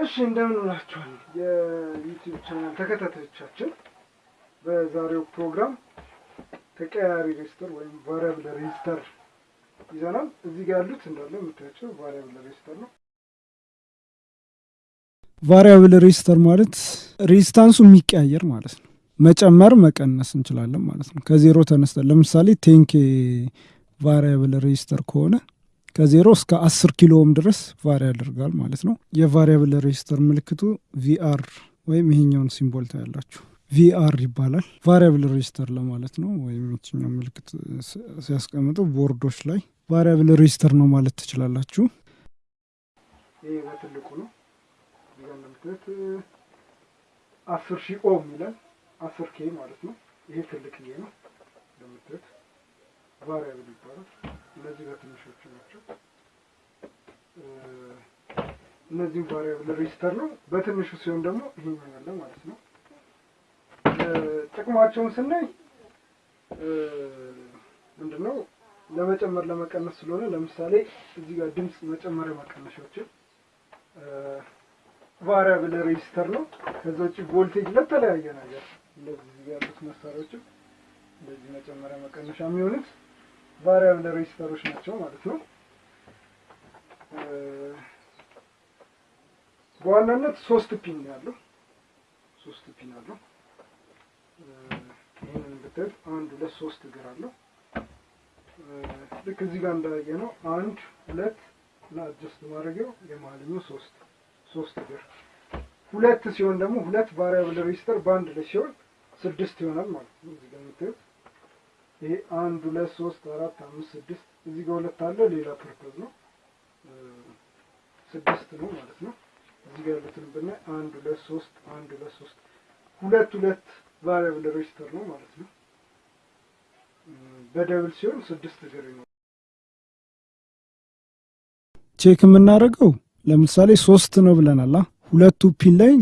እሺ እንደምን ውላችኋል የ YouTube channel ተከታታዮቻችን። በዛሬው ፕሮግራም ተቀያሪ resistor ወይም variable resistor ይዘናል። እዚህ ጋር ያሉት እንዳለ የምታያቸው variable resistor ነው። variable resistor ማለት resistance ኡ የሚቀያየር ማለት ነው። መጨመር መቀነስ እንችላለን ማለት ነው። ከዜሮ ተነስተን ለምሳሌ ten K variable resistor ከሆነ ከዜሮ እስከ አስር kilo ohm ድረስ vary ያደርጋል ማለት ነው። የ variable resistor ምልክቱ VR ወይም ይሄኛውን symbol ታያላችሁ። VR ይባላል። variable resistor ለማለት ነው። ወይም የትኛው ምልክት ሲያስቀምጡ ቦርዶች ላይ variable resistor ነው ማለት ትችላላችሁ። ይሄ በትልቁ ነው። እንደምታዩት አስር ሺህ ohm ይላል። አስር K ማለት ነው። ይሄ ትልቅዬ ነው እንደምታዩት variable ይባላል። እነዚህ በትንሾቹ ናቸው። እነዚህም variable resistor ነው። በትንሹ ሲሆን ደግሞ ይሄኛው ያለ ማለት ነው። ጥቅማቸውን ስናይ ምንድነው ለመጨመር ለመቀነስ ስለሆነ ለምሳሌ እዚህ ጋር ድምፅ መጨመሪያ መቀነሻዎችን variable resistor ነው። ከዛ ውጭ ቮልቴጅ ለተለያየ ነገር እንደዚህ ያሉት መሳሪያዎችም እንደዚህ መጨመሪያ መቀነሻ የሚሆኑት variable resistor ኦች ናቸው ማለት ነው። በዋናነት ሶስት pin ያለው። ሶስት pin አለው። ይህንን ብታዩት አንድ ሁለት ሶስት እግር አለው። ልክ እዚህ ጋር እንዳየነው አንድ ሁለት እና adjust ማድረጊያው የመሀልኛው ሶስት ሶስት እግር ሁለት ሲሆን ደግሞ ሁለት variable resistor በአንድ ላይ ሲሆን ስድስት ይሆናል ማለት ነው። እዚህ ጋር የምታዩት ይሄ አንድ ሁለት ሶስት አራት አምስት ስድስት እዚህ ጋር ሁለት አለ ሌላ purpose ነው ስድስት ነው ማለት ነው። እዚህ ጋር ያሉትን ብናይ አንድ ሁለት ሶስት አንድ ሁለት ሶስት ሁለት ሁለት variable resistor ነው ማለት ነው። በ double ሲሆን ስድስት እግር ነው። check የምናደርገው ለምሳሌ ሶስት ነው ብለናል። ሁለቱ pin ላይ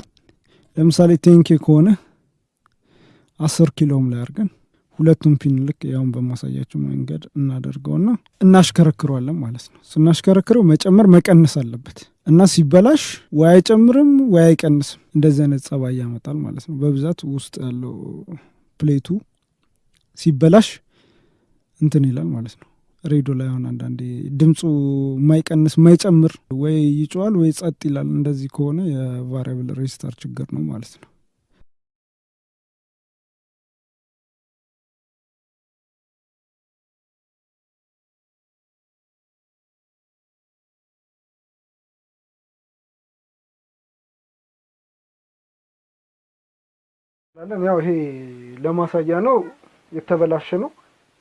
ለምሳሌ ten K ከሆነ አስር kilo ohm ላይ አድርገን ሁለቱም pin ልክ ያውን በማሳያችሁ መንገድ እናደርገውና እናሽከረክረዋለን ማለት ነው። ስናሽከረክረው መጨመር መቀነስ አለበት እና ሲበላሽ ወይ አይጨምርም ወይ አይቀንስም። እንደዚህ አይነት ጸባይ ያመጣል ማለት ነው። በብዛት ውስጥ ያለው plate ኡ ሲበላሽ እንትን ይላል ማለት ነው። ሬዲዮ ላይ አሁን አንዳንዴ ድምፁ የማይቀንስ የማይጨምር ወይ ይጮዋል ወይ ጸጥ ይላል። እንደዚህ ከሆነ የ variable resistor ችግር ነው ማለት ነው። ያው ይሄ ለማሳያ ነው። የተበላሸ ነው።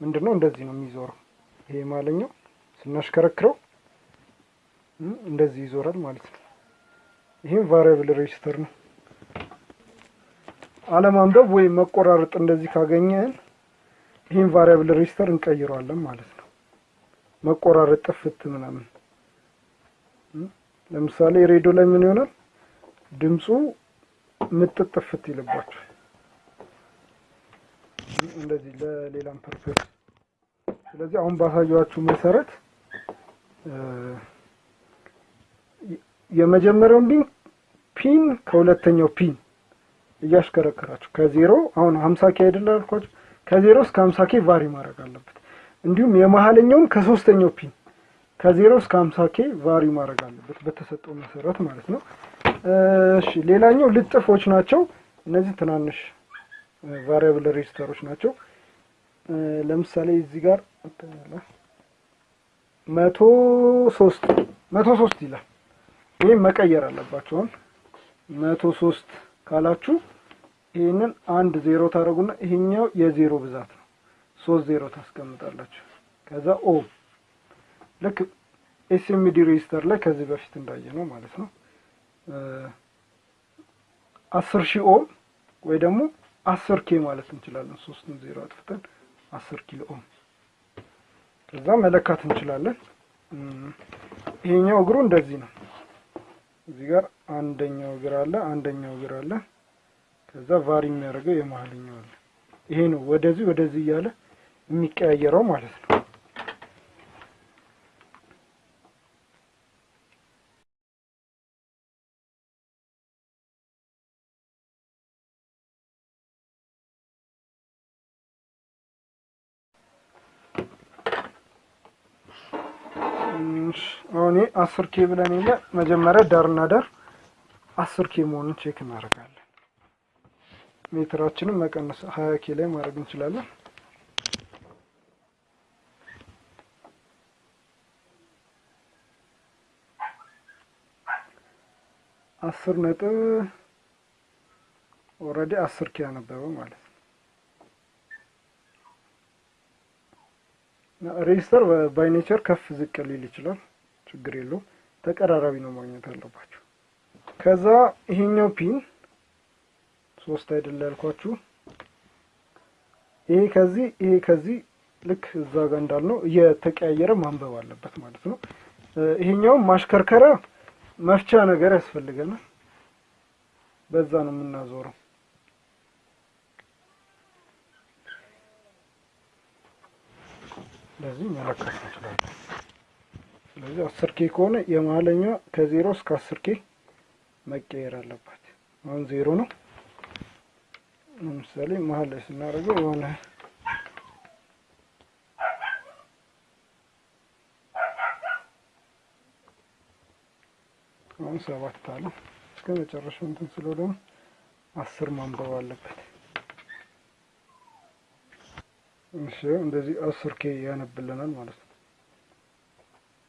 ምንድን ነው እንደዚህ ነው የሚዞረው። ይሄ መሀለኛው ስናሽከረክረው እንደዚህ ይዞራል ማለት ነው። ይህም variable resistor ነው። አለማንበብ ወይም መቆራረጥ እንደዚህ ካገኘን ይህን variable resistor እንቀይረዋለን ማለት ነው። መቆራረጥ ጥፍት ምናምን ለምሳሌ ሬዲዮ ላይ ምን ይሆናል ድምፁ ምጥጥ ጥፍት ይልባቸዋል። እንደዚህ ለሌላም purpose ስለዚህ አሁን ባሳያችሁ መሰረት የመጀመሪያውን pin pin ከሁለተኛው pin እያሽከረከራችሁ ከዜሮ አሁን ሀምሳ K አይደለ አልኳችሁ ከዜሮ እስከ ሀምሳ K vary ማድረግ አለበት። እንዲሁም የመሀለኛውን ከሶስተኛው pin ከዜሮ እስከ ሀምሳ K vary ማድረግ አለበት በተሰጠው መሰረት ማለት ነው። እሺ ሌላኛው ልጥፎች ናቸው። እነዚህ ትናንሽ variable resistor ኦች ናቸው። ለምሳሌ እዚህ ጋር መቶ ሶስት መቶ ሶስት ይላል። ይህም መቀየር አለባቸውን መቶ ሶስት ካላችሁ ይህንን አንድ ዜሮ ታደርጉና ይሄኛው የዜሮ ብዛት ነው። ሶስት ዜሮ ታስቀምጣላችሁ። ከዛ ኦ ልክ SMD resistor ላይ ከዚህ በፊት እንዳየ ነው ማለት ነው። አስር ሺህ ohm ወይ ደግሞ አስር K ማለት እንችላለን። ሶስቱን ዜሮ አጥፍተን አስር kilo ohm ከዛ መለካት እንችላለን። ይሄኛው እግሩ እንደዚህ ነው። እዚህ ጋር አንደኛው እግር አለ፣ አንደኛው እግር አለ። ከዛ ቫሪ የሚያደርገው የመሀልኛው አለ። ይሄ ነው ወደዚህ ወደዚህ እያለ የሚቀያየረው ማለት ነው። ይሄ አስር ኬ ብለን የለ መጀመሪያ ዳርና ዳር አስር K መሆኑን check እናደርጋለን። ሜትራችንን መቀነስ ሀያ K ላይ ማድረግ እንችላለን። አስር ነጥብ already አስር K ያነበበ ማለት ነው። resistor by nature ከፍ ዝቅ ሊል ይችላል። ችግር የለውም። ተቀራራቢ ነው ማግኘት አለባችሁ። ከዛ ይሄኛው pin ሶስት አይደለ ያልኳችሁ ይሄ ከዚህ ይሄ ከዚህ ልክ እዛ ጋር እንዳልነው እየተቀያየረ ማንበብ አለበት ማለት ነው። ይሄኛውም ማሽከርከሪያ መፍቻ ነገር ያስፈልገናል። በዛ ነው የምናዞረው። ለዚህ መለካት እንችላለን። ስለዚህ አስር ኬ ከሆነ የመሀለኛ ከዜሮ እስከ አስር ኬ መቀየር አለባት። አሁን ዜሮ ነው። ለምሳሌ መሀል ላይ ስናደርገው የሆነ አሁን ሰባት አለ እስከ መጨረሻው እንትን ስለው ደግሞ አስር ማንበብ አለበት። እሺ እንደዚህ አስር K ያነብልናል ማለት ነው።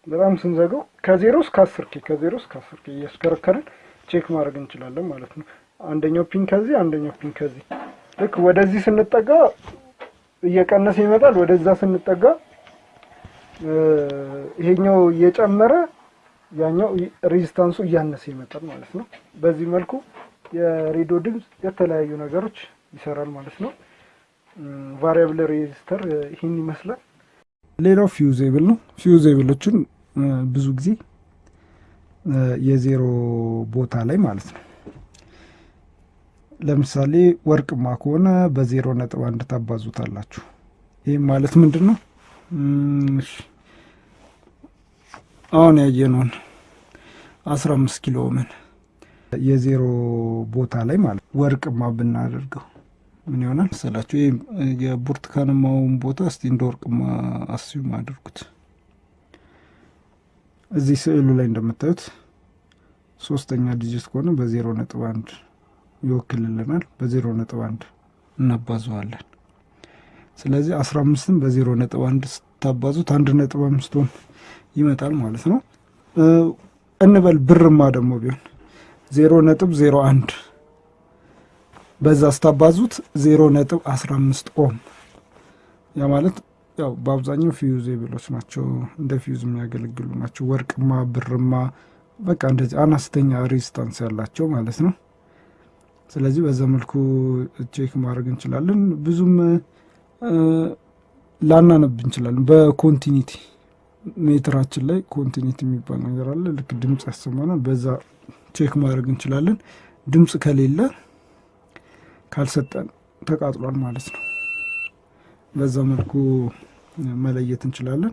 በጣም ስንዘገው ከዜሮ እስከ አስር K ከዜሮ እስከ አስር K እያሽከረከርን check ማድረግ እንችላለን ማለት ነው። አንደኛው pin ከዚህ አንደኛው pin ከዚህ ልክ ወደዚህ ስንጠጋ እየቀነሰ ይመጣል። ወደዛ ስንጠጋ ይሄኛው እየጨመረ ያኛው resistance ኡ እያነሰ ይመጣል ማለት ነው። በዚህ መልኩ የሬዲዮ ድምፅ የተለያዩ ነገሮች ይሰራል ማለት ነው። variable resistor ይህን ይመስላል። ሌላው fusible ነው። fusible ኦችን ብዙ ጊዜ የዜሮ ቦታ ላይ ማለት ነው። ለምሳሌ ወርቅማ ከሆነ በዜሮ ነጥብ አንድ ታባዙታላችሁ። ይህም ማለት ምንድን ነው? አሁን ያየነውን አስራ አምስት kilo ohm ን የዜሮ ቦታ ላይ ማለት ወርቅማ ብናደርገው ምን ይሆናል መሰላችሁ? የብርቱካንማውን ቦታ እስቲ እንደ አስዩም አድርጉት። እዚህ ስዕሉ ላይ እንደምታዩት ሶስተኛ ዲጂት ከሆነ በዜሮ ነጥብ አንድ ይወክልልናል። በዜሮ ነጥብ አንድ እናባዘዋለን። ስለዚህ አስራ አምስትን በዜሮ ነጥብ አንድ ስታባዙት አንድ ነጥብ አምስት ሆን ይመጣል ማለት ነው። እንበል ብርማ ደግሞ ቢሆን ዜሮ ነጥብ ዜሮ አንድ በዛ ስታባዙት ዜሮ ነጥብ አስራ አምስት ohm ያ ማለት ያው በአብዛኛው fusible ኦች ናቸው፣ እንደ ፊውዝ የሚያገለግሉ ናቸው። ወርቅማ፣ ብርማ በቃ እንደዚህ አነስተኛ resistance ያላቸው ማለት ነው። ስለዚህ በዛ መልኩ check ማድረግ እንችላለን። ብዙም ላናነብ እንችላለን። በ continuity ሜትራችን ላይ continuity የሚባል ነገር አለ። ልክ ድምፅ ያሰማናል። በዛ check ማድረግ እንችላለን። ድምፅ ከሌለ ካልሰጠን ተቃጥሏል ማለት ነው። በዛ መልኩ መለየት እንችላለን።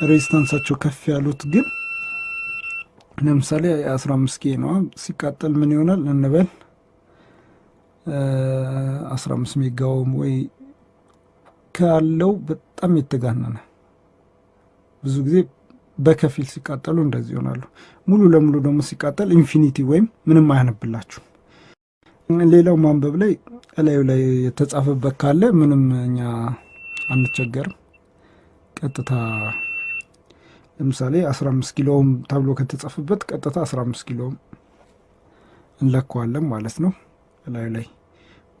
resistance ኣቸው ከፍ ያሉት ግን ለምሳሌ አስራ አምስት K ነዋ ሲቃጠል ምን ይሆናል እንበል አስራ አምስት mega ohm ወይ ካለው በጣም የተጋነነ ብዙ ጊዜ በከፊል ሲቃጠሉ እንደዚህ ይሆናሉ። ሙሉ ለሙሉ ደግሞ ሲቃጠል infinity ወይም ምንም አያነብላችሁ። ሌላው ማንበብ ላይ እላዩ ላይ የተጻፈበት ካለ ምንም እኛ አንቸገርም። ቀጥታ ለምሳሌ 15 kilo ohm ተብሎ ከተጻፈበት ቀጥታ 15 kilo ohm እንለካዋለን ማለት ነው እላዩ ላይ።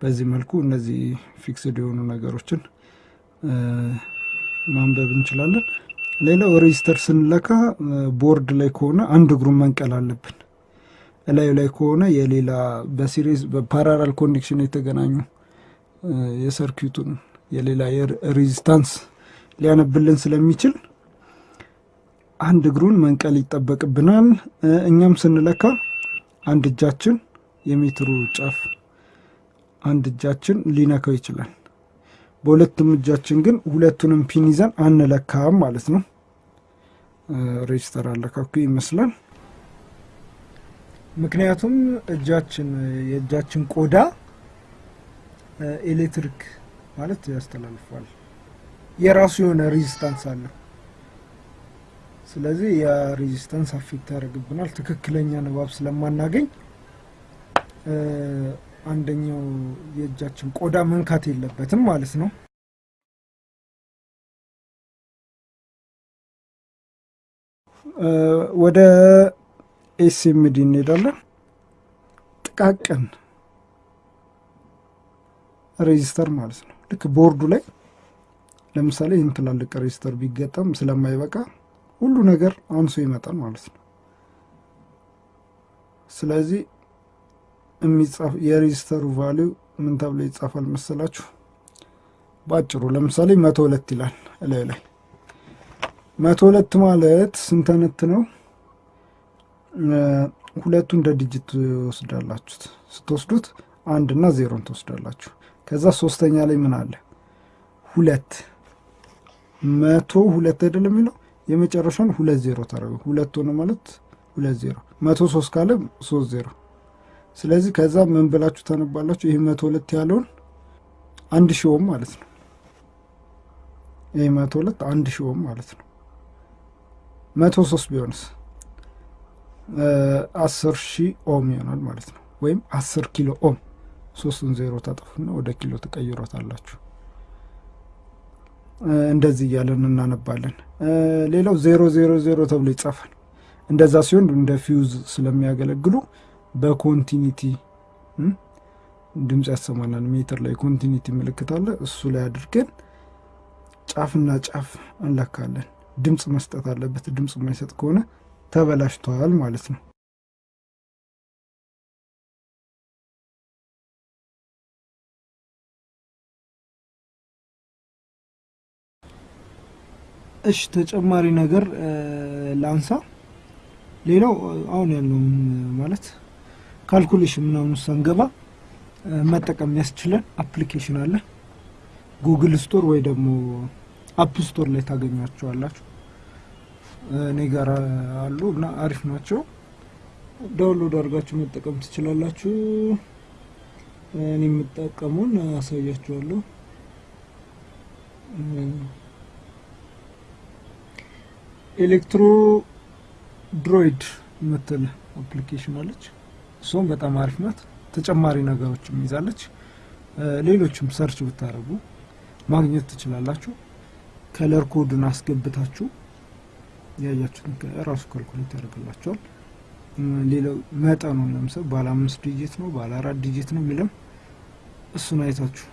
በዚህ መልኩ እነዚህ fixed የሆኑ ነገሮችን ማንበብ እንችላለን። ሌላው resistor ስንለካ ቦርድ ላይ ከሆነ አንድ እግሩን መንቀል አለብን። እላዩ ላይ ከሆነ የሌላ በ series በ parallel connection የተገናኙ የ circuit ኡን የሌላ resistance ሊያነብልን ስለሚችል አንድ እግሩን መንቀል ይጠበቅብናል። እኛም ስንለካ አንድ እጃችን የሜትሩ ጫፍ አንድ እጃችን ሊነካው ይችላል። በሁለቱም እጃችን ግን ሁለቱንም pin ይዘን አንለካም ማለት ነው። resistor አለካኩ ይመስላል። ምክንያቱም እጃችን የእጃችን ቆዳ ኤሌክትሪክ ማለት ያስተላልፋል። የራሱ የሆነ resistance አለው። ስለዚህ ያ resistance affect ያደርግብናል። ትክክለኛ ንባብ ስለማናገኝ አንደኛው የእጃችን ቆዳ መንካት የለበትም ማለት ነው። ወደ SMD እንሄዳለን። ጥቃቅን resistor ማለት ነው። ልክ ቦርዱ ላይ ለምሳሌ ይህን ትላልቅ resistor ቢገጠም ስለማይበቃ ሁሉ ነገር አንሶ ይመጣል ማለት ነው። ስለዚህ የሚጻፍ የ resistor ኡ value ምን ተብሎ ይጻፋል መሰላችሁ? በአጭሩ ለምሳሌ መቶ ሁለት ይላል እላዩ ላይ መቶ ሁለት ማለት ስንተነት ነው? ሁለቱ እንደ digit ትወስዳላችሁት። ስትወስዱት አንድ እና ዜሮን ትወስዳላችሁ። ከዛ ሶስተኛ ላይ ምን አለ? ሁለት መቶ ሁለት አይደለም የሚለው የመጨረሻውን ሁለት ዜሮ ታደረገ ሁለት ሆነ ማለት ሁለት ዜሮ መቶ ሶስት ካለ ሶስት ዜሮ ስለዚህ ከዛ ምን ብላችሁ ታነባላችሁ? ይህ መቶ ሁለት ያለውን አንድ ሺ ohm ማለት ነው። ይህ መቶ ሁለት አንድ ሺ ohm ማለት ነው። መቶ ሶስት ቢሆንስ አስር ሺ ohm ይሆናል ማለት ነው። ወይም አስር ኪሎ ohm ሶስቱን ዜሮ ታጠፉና ወደ ኪሎ ትቀይሮታላችሁ። እንደዚህ እያለን እናነባለን። ሌላው ዜሮ ዜሮ ዜሮ ተብሎ ይጻፋል። እንደዛ ሲሆን እንደ ፊውዝ ስለሚያገለግሉ በ continuity ድምፅ ያሰማናል። ሜትር ላይ continuity ምልክት አለ። እሱ ላይ አድርገን ጫፍና ጫፍ እንለካለን። ድምፅ መስጠት አለበት። ድምፅ የማይሰጥ ከሆነ ተበላሽተዋል ማለት ነው። እሺ ተጨማሪ ነገር ላንሳ። ሌላው አሁን ያለውም ማለት calculation ምናምን ሳንገባ መጠቀም የሚያስችለን application አለ። ጉግል ስቶር ወይ ደግሞ አፕ ስቶር ላይ ታገኟቸዋላችሁ። እኔ ጋር አሉ እና አሪፍ ናቸው። download አድርጋችሁ መጠቀም ትችላላችሁ። እኔ የምጠቀመውን አሳያችኋለሁ። ElectroDroid የምትል application አለች። እሷም በጣም አሪፍ ናት። ተጨማሪ ነገሮችም ይዛለች። ሌሎችም search ብታደርጉ ማግኘት ትችላላችሁ። color code ን አስገብታችሁ ያያችሁትን ራሱ calculate ያደርግላችኋል። ሌላው መጠኑን ለምሳሌ ባለ አምስት digit ነው ባለ አራት digit ነው የሚለው እሱን አይታችሁ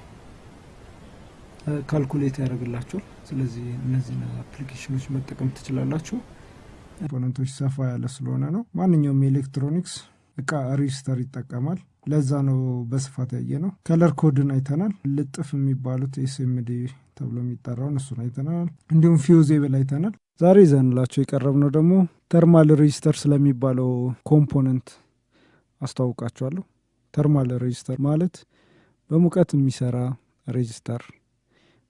calculate ያደርግላችኋል። ስለዚህ እነዚህን application ኦች መጠቀም ትችላላችሁ። component ኦች ሰፋ ያለ ስለሆነ ነው። ማንኛውም የኤሌክትሮኒክስ እቃ resistor ይጠቀማል። ለዛ ነው በስፋት ያየነው። color code ን አይተናል። ልጥፍ የሚባሉት SMD ተብሎ የሚጠራውን እሱን አይተናል። እንዲሁም fusible አይተናል። ዛሬ ይዘንላችሁ የቀረብነው ደግሞ thermal resistor ስለሚባለው component አስተዋውቃችኋለሁ። thermal resistor ማለት በሙቀት የሚሰራ resistor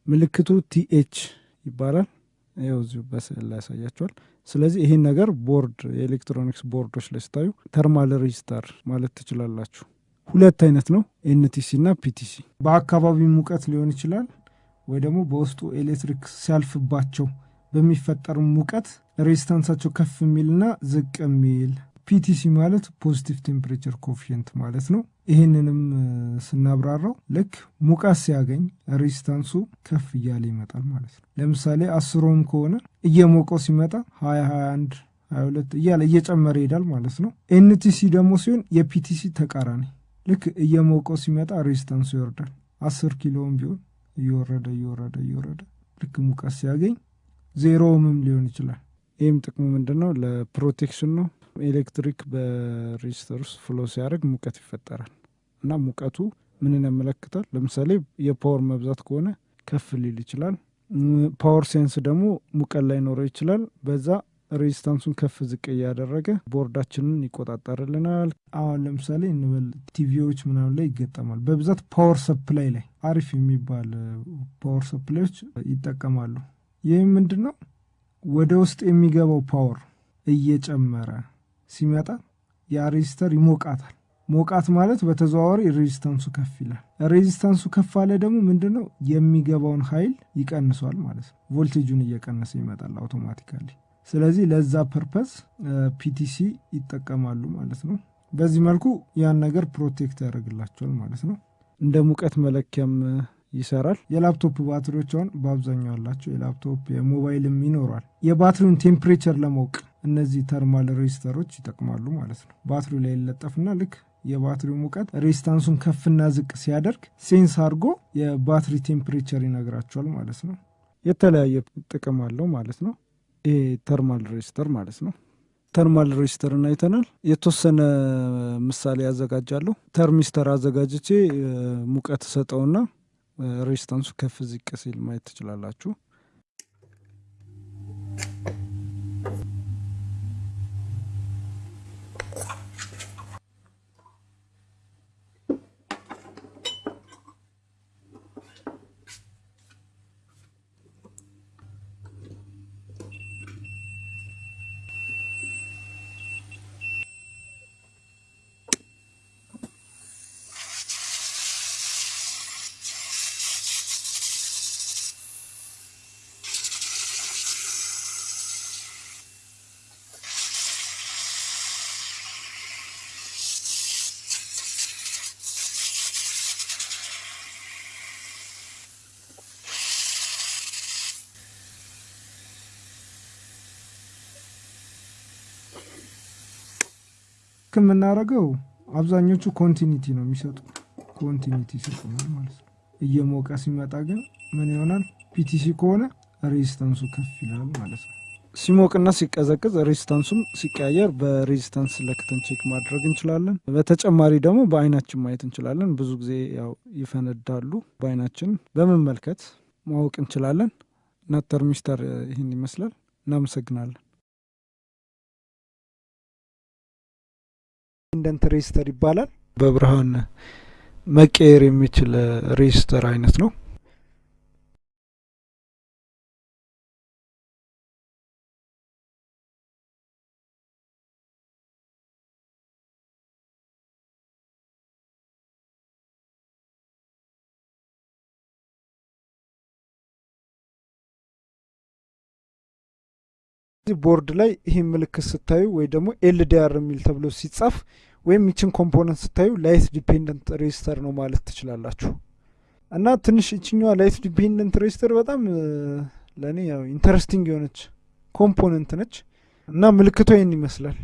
ምልክቱ TH ይባላል። ይኸው እዚሁ በስዕል ላይ ያሳያችኋል። ስለዚህ ይህን ነገር ቦርድ የኤሌክትሮኒክስ ቦርዶች ላይ ስታዩ thermal resistor ማለት ትችላላችሁ። ሁለት አይነት ነው፣ NTC እና PTC። በአካባቢ ሙቀት ሊሆን ይችላል ወይ ደግሞ በውስጡ ኤሌክትሪክ ሲያልፍባቸው በሚፈጠር ሙቀት resistance አቸው ከፍ የሚልና ዝቅ የሚል PTC ማለት positive temperature coefficient ማለት ነው። ይህንንም ስናብራራው ልክ ሙቀት ሲያገኝ resistance ኡ ከፍ እያለ ይመጣል ማለት ነው። ለምሳሌ አስር ohm ከሆነ እየሞቀው ሲመጣ ሀያ ሀያ አንድ ሀያ ሁለት እያለ እየጨመረ ይሄዳል ማለት ነው። NTC ደግሞ ሲሆን የ PTC ተቃራኒ ልክ እየሞቀው ሲመጣ resistance ኡ ይወርዳል። አስር ኪሎ ohm ቢሆን እየወረደ እየወረደ እየወረደ ልክ ሙቀት ሲያገኝ ዜሮ ohm ም ሊሆን ይችላል። ይህም ጥቅሙ ምንድን ነው? ለ protection ነው። ኤሌክትሪክ በ resistor ውስጥ flow ሲያደርግ ሙቀት ይፈጠራል እና ሙቀቱ ምንን ያመለክታል? ለምሳሌ የ power መብዛት ከሆነ ከፍ ሊል ይችላል። power ሲያንስ ደግሞ ሙቀት ላይኖረው ይችላል። በዛ resistance ኡን ከፍ ዝቅ እያደረገ ቦርዳችንን ይቆጣጠርልናል። አሁን ለምሳሌ እንበል ቲቪዎች ምናምን ላይ ይገጠማል። በብዛት power supply ላይ አሪፍ የሚባል power supply ኦች ይጠቀማሉ። ይህም ምንድን ነው ወደ ውስጥ የሚገባው power እየጨመረ ሲመጣ ያ resistor ይሞቃታል። ሞቃት ማለት በተዘዋዋሪ resistance ኡ ከፍ ይላል። resistance ኡ ከፍ አለ ደግሞ ምንድን ነው የሚገባውን ኃይል ይቀንሷል ማለት ነው። ቮልቴጁን እየቀነሰ ይመጣል automatically። ስለዚህ ለዛ purpose PTC ይጠቀማሉ ማለት ነው። በዚህ መልኩ ያን ነገር protect ያደርግላችኋል ማለት ነው። እንደ ሙቀት መለኪያም ይሰራል። የላፕቶፕ ባትሪዎች አሁን በአብዛኛው ያላቸው የላፕቶፕ የሞባይልም ይኖሯል። የባትሪውን temperature ለማወቅ እነዚህ thermal resistor ኦች ይጠቅማሉ ማለት ነው። ባትሪው ላይ ይለጠፍና ልክ የባትሪው ሙቀት resistance ኡን ከፍና ዝቅ ሲያደርግ sense አድርጎ የባትሪ temperature ይነግራችኋል ማለት ነው። የተለያየ ጥቅም አለው ማለት ነው። ይሄ thermal resistor ማለት ነው። thermal resistor ን አይተናል። የተወሰነ ምሳሌ ያዘጋጃለሁ። ተርሚስተር አዘጋጅቼ ሙቀት ሰጠውና ሬዚስታንሱ ከፍ ዝቅ ሲል ማየት ትችላላችሁ። የምናደርገው አብዛኞቹ continuity ነው የሚሰጡ continuity ይሰጡናል ማለት ነው። እየሞቀ ሲመጣ ግን ምን ይሆናል? PTC ከሆነ resistance ኡ ከፍ ይላል ማለት ነው። ሲሞቅና ሲቀዘቅዝ resistance ኡም ሲቀያየር በ resistance ለክተን check ማድረግ እንችላለን። በተጨማሪ ደግሞ በአይናችን ማየት እንችላለን። ብዙ ጊዜ ያው ይፈነዳሉ። በአይናችን በመመልከት ማወቅ እንችላለን። እና thermistor ይህን ይመስላል። እናመሰግናለን። dependent resistor ይባላል። በብርሃን መቀየር የሚችል resistor አይነት ነው። ቦርድ ላይ ይህ ምልክት ስታዩ ወይ ደግሞ LDR የሚል ተብሎ ሲጻፍ ወይም ይችን component ስታዩ light dependent resistor ነው ማለት ትችላላችሁ። እና ትንሽ ይችኛዋ light dependent resistor በጣም ለእኔ ያው interesting የሆነች component ነች እና ምልክቷ ይህን ይመስላል።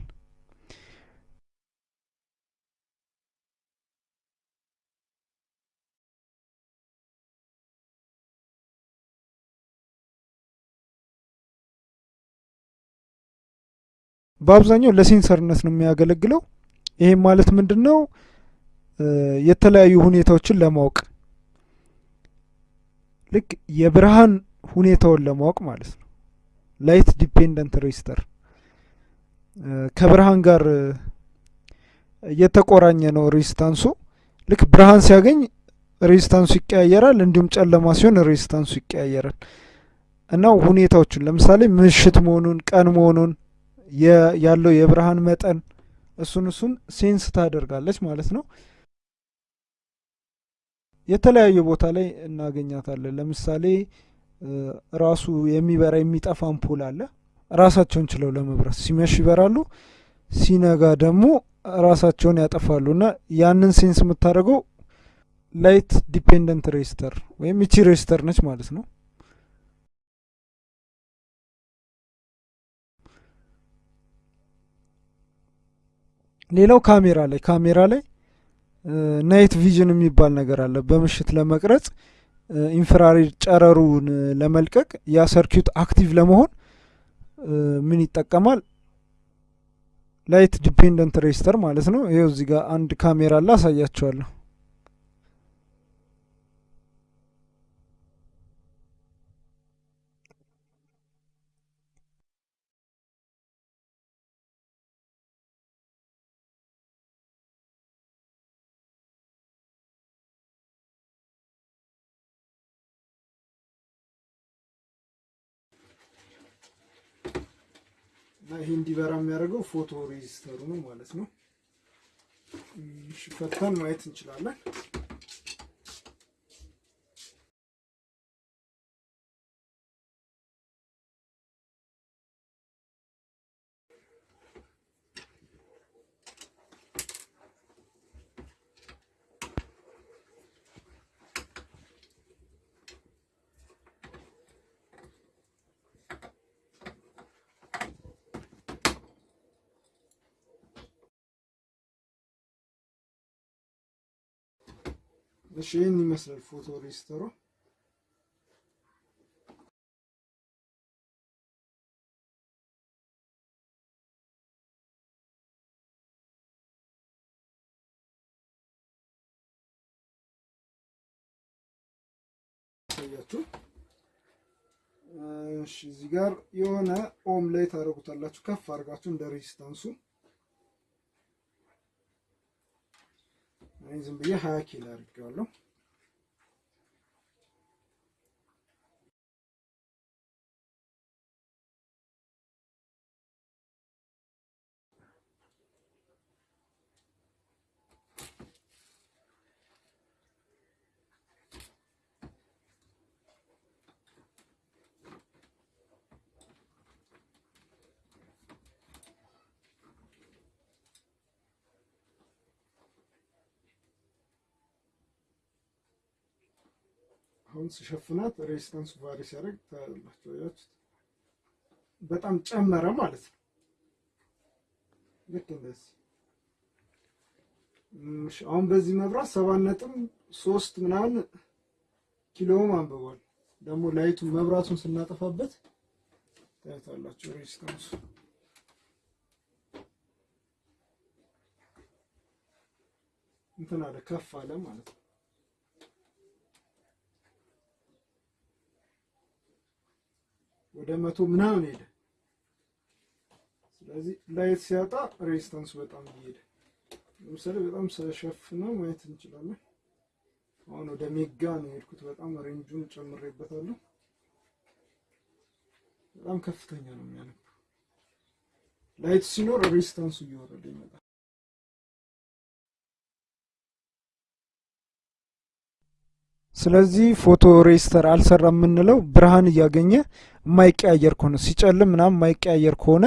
በአብዛኛው ለ sensor ነት ነው የሚያገለግለው። ይሄም ማለት ምንድን ነው? የተለያዩ ሁኔታዎችን ለማወቅ ልክ የብርሃን ሁኔታውን ለማወቅ ማለት ነው። light dependent resistor ከብርሃን ጋር የተቆራኘ ነው resistance ኡ። ልክ ብርሃን ሲያገኝ resistance ኡ ይቀያየራል፣ እንዲሁም ጨለማ ሲሆን resistance ኡ ይቀያየራል። እና ሁኔታዎችን ለምሳሌ ምሽት መሆኑን ቀን መሆኑን ያለው የብርሃን መጠን እሱን እሱን sense ታደርጋለች ማለት ነው። የተለያየ ቦታ ላይ እናገኛታለን። ለምሳሌ ራሱ የሚበራ የሚጠፋ አምፖል አለ። ራሳቸውን ችለው ለመብራት ሲመሽ ይበራሉ፣ ሲነጋ ደግሞ ራሳቸውን ያጠፋሉ። እና ያንን sense የምታደርገው light dependent resistor ወይም ይቺ resistor ነች ማለት ነው። ሌላው ካሜራ ላይ ካሜራ ላይ night vision የሚባል ነገር አለ። በምሽት ለመቅረጽ infrared ጨረሩን ለመልቀቅ ያ circuit active ለመሆን ምን ይጠቀማል? light dependent resistor ማለት ነው። ይኸው እዚህ ጋር አንድ ካሜራ አለ፣ አሳያቸዋለሁ። ይሄ እንዲበራ የሚያደርገው ፎቶ ሬጂስተሩ ነው ማለት ነው። ፈተን ማየት እንችላለን። እሺ ይህን ይመስላል photo resistor ኡ። ያሳያችሁ። እሺ እዚህ ጋር የሆነ ohm ላይ ታደርጉታላችሁ ከፍ አድርጋችሁ እንደ resistance ኡ ዝም ብዬ ሀያ ኪሎ አድርጌዋለሁ። አሁን ስሸፍናት resistance ኡ vary ሲያደርግ ታያላችሁ።? በጣም ጨመረ ማለት ነው። ልክ እንደዚህ አሁን በዚህ መብራት ሰባት ነጥብ ሶስት ምናምን kilo ohm አንብቧል። ደግሞ light ኡን መብራቱን ስናጠፋበት ታያታላችሁ resistance ኡ እንትን አለ ከፍ አለ ማለት ነው። ወደ መቶ ምናምን ሄደ። ስለዚህ light ሲያጣ resistance ኡ በጣም እየሄደ ለምሳሌ በጣም ስሸፍነው ማየት እንችላለን። አሁን ወደ mega ነው የሄድኩት። በጣም range ኡን ጨምሬበታለሁ። በጣም ከፍተኛ ነው የሚያነብ። light ሲኖር resistance ኡ እየወረደ ይመጣል። ስለዚህ photo resistor አልሰራ የምንለው ብርሃን እያገኘ የማይቀያየር ከሆነ ሲጨልም ምናምን የማይቀያየር ከሆነ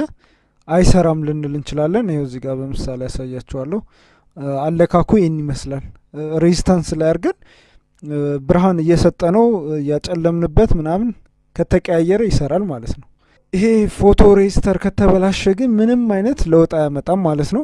አይሰራም ልንል እንችላለን። ይኸው እዚህ ጋር በምሳሌ ያሳያችኋለሁ። አለካኩ ይህን ይመስላል። resistance ላይ አድርገን ብርሃን እየሰጠ ነው እያጨለምንበት ምናምን ከተቀያየረ ይሰራል ማለት ነው። ይሄ ፎቶ ሬጅስተር ከተበላሸ ግን ምንም አይነት ለውጥ አያመጣም ማለት ነው።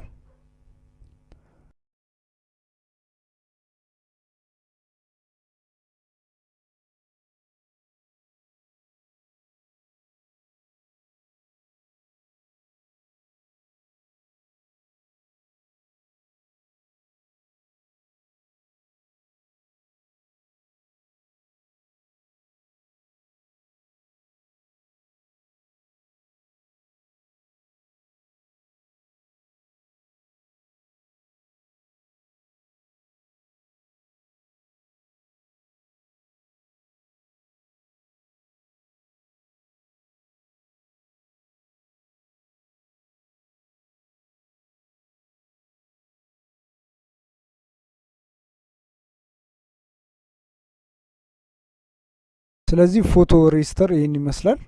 ስለዚህ photo resistor ይህን ይመስላል።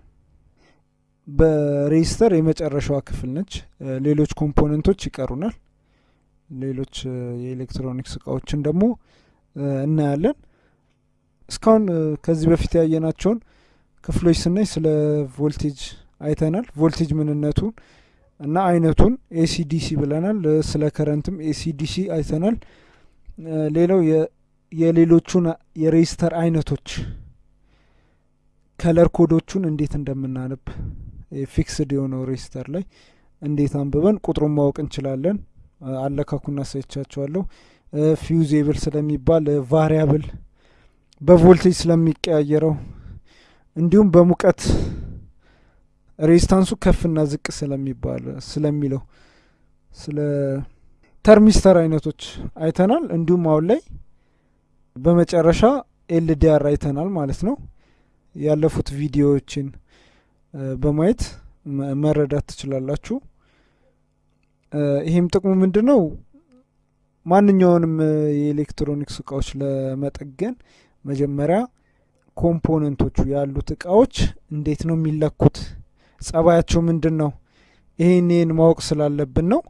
በ resistor የመጨረሻዋ ክፍል ነች። ሌሎች component ኦች ይቀሩናል። ሌሎች የኤሌክትሮኒክስ እቃዎችን ደግሞ እናያለን። እስካሁን ከዚህ በፊት ያየናቸውን ክፍሎች ስናይ ስለ ቮልቴጅ አይተናል። ቮልቴጅ ምንነቱን እና አይነቱን AC DC ብለናል። ስለ current ም AC DC አይተናል። ሌላው የሌሎቹን የ resistor አይነቶች color code ኦቹን እንዴት እንደምናነብ fixed የሆነው resistor ላይ እንዴት አንብበን ቁጥሩን ማወቅ እንችላለን። አለካኩና አሳይቻችኋለሁ። fusible ስለሚባል variable በቮልቴጅ ስለሚቀያየረው እንዲሁም በሙቀት resistance ኡ ከፍና ዝቅ ስለሚባል ስለሚለው ስለ thermistor አይነቶች አይተናል። እንዲሁም አሁን ላይ በመጨረሻ LDR አይተናል ማለት ነው። ያለፉት ቪዲዮዎችን በማየት መረዳት ትችላላችሁ። ይህም ጥቅሙ ምንድን ነው? ማንኛውንም የኤሌክትሮኒክስ እቃዎች ለመጠገን መጀመሪያ component ኦቹ ያሉት እቃዎች እንዴት ነው የሚለኩት፣ ጸባያቸው ምንድን ነው፣ ይህን ይህን ማወቅ ስላለብን ነው።